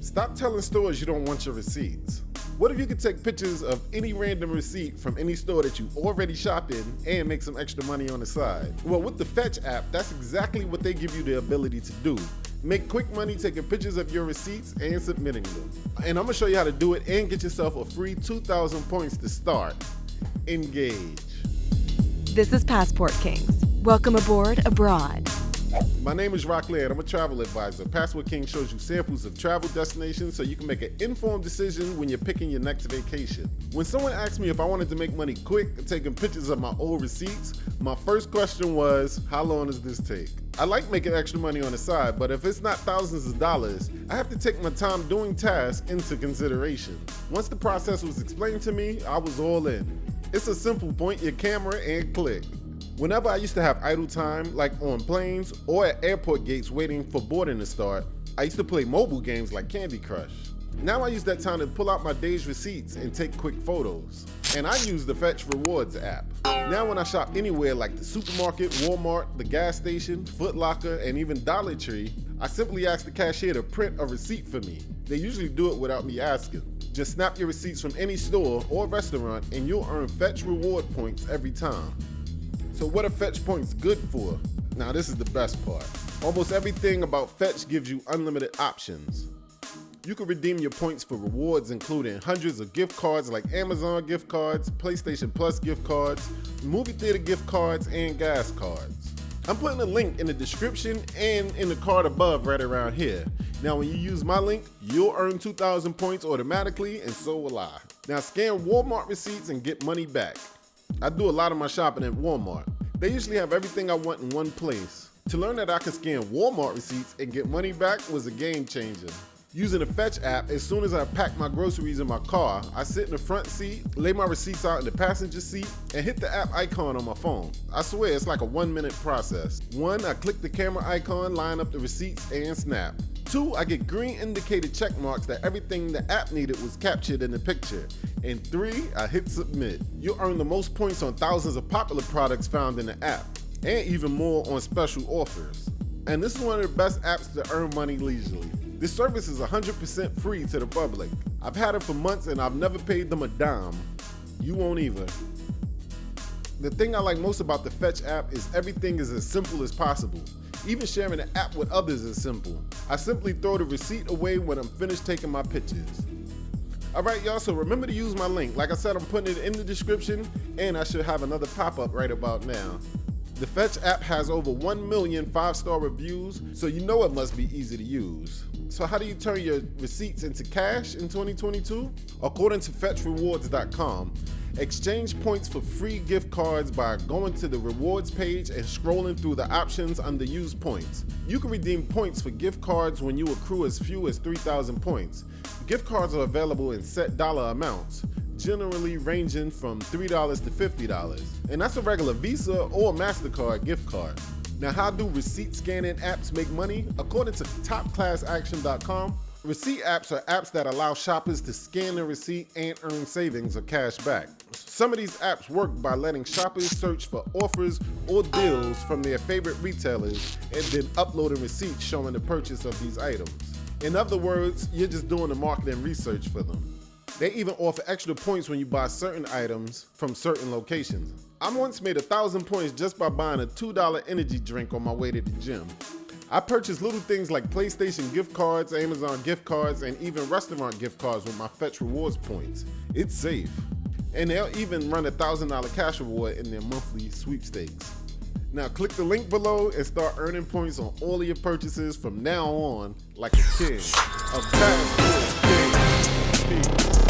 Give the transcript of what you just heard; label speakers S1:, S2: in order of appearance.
S1: Stop telling stores you don't want your receipts. What if you could take pictures of any random receipt from any store that you already shop in and make some extra money on the side? Well, with the Fetch app, that's exactly what they give you the ability to do. Make quick money taking pictures of your receipts and submitting them. And I'm gonna show you how to do it and get yourself a free 2,000 points to start. Engage.
S2: This is Passport Kings. Welcome aboard abroad.
S1: My name is Rock Laird. I'm a travel advisor. Passport King shows you samples of travel destinations so you can make an informed decision when you're picking your next vacation. When someone asked me if I wanted to make money quick taking pictures of my old receipts, my first question was, how long does this take? I like making extra money on the side, but if it's not thousands of dollars, I have to take my time doing tasks into consideration. Once the process was explained to me, I was all in. It's a simple point your camera and click. Whenever I used to have idle time, like on planes or at airport gates waiting for boarding to start, I used to play mobile games like Candy Crush. Now I use that time to pull out my day's receipts and take quick photos. And I use the Fetch Rewards app. Now when I shop anywhere like the supermarket, Walmart, the gas station, Foot Locker, and even Dollar Tree, I simply ask the cashier to print a receipt for me. They usually do it without me asking. Just snap your receipts from any store or restaurant and you'll earn Fetch Reward points every time. So what are fetch points good for? Now this is the best part. Almost everything about fetch gives you unlimited options. You can redeem your points for rewards including hundreds of gift cards like Amazon gift cards, PlayStation Plus gift cards, movie theater gift cards, and gas cards. I'm putting a link in the description and in the card above right around here. Now when you use my link, you'll earn 2,000 points automatically and so will I. Now scan Walmart receipts and get money back. I do a lot of my shopping at Walmart. They usually have everything I want in one place. To learn that I can scan Walmart receipts and get money back was a game changer. Using the Fetch app, as soon as I pack my groceries in my car, I sit in the front seat, lay my receipts out in the passenger seat, and hit the app icon on my phone. I swear it's like a one minute process. One, I click the camera icon, line up the receipts, and snap. Two, I get green indicated check marks that everything the app needed was captured in the picture. And three, I hit submit. You'll earn the most points on thousands of popular products found in the app, and even more on special offers. And this is one of the best apps to earn money leisurely. This service is 100% free to the public. I've had it for months and I've never paid them a dime. You won't either. The thing I like most about the Fetch app is everything is as simple as possible. Even sharing the app with others is simple. I simply throw the receipt away when I'm finished taking my pictures. Alright y'all, so remember to use my link. Like I said, I'm putting it in the description and I should have another pop-up right about now. The Fetch app has over 1 million five-star reviews, so you know it must be easy to use. So how do you turn your receipts into cash in 2022? According to FetchRewards.com, Exchange points for free gift cards by going to the rewards page and scrolling through the options under use points. You can redeem points for gift cards when you accrue as few as 3,000 points. Gift cards are available in set dollar amounts, generally ranging from $3 to $50. And that's a regular Visa or MasterCard gift card. Now, how do receipt scanning apps make money? According to topclassaction.com, Receipt apps are apps that allow shoppers to scan their receipt and earn savings or cash back. Some of these apps work by letting shoppers search for offers or deals from their favorite retailers and then uploading receipts showing the purchase of these items. In other words, you're just doing the marketing research for them. They even offer extra points when you buy certain items from certain locations. I once made a thousand points just by buying a $2 energy drink on my way to the gym. I purchased little things like PlayStation gift cards, Amazon gift cards, and even restaurant gift cards with my Fetch Rewards points. It's safe. And they'll even run a $1,000 cash reward in their monthly sweepstakes. Now click the link below and start earning points on all of your purchases from now on like a king. Fast Peace.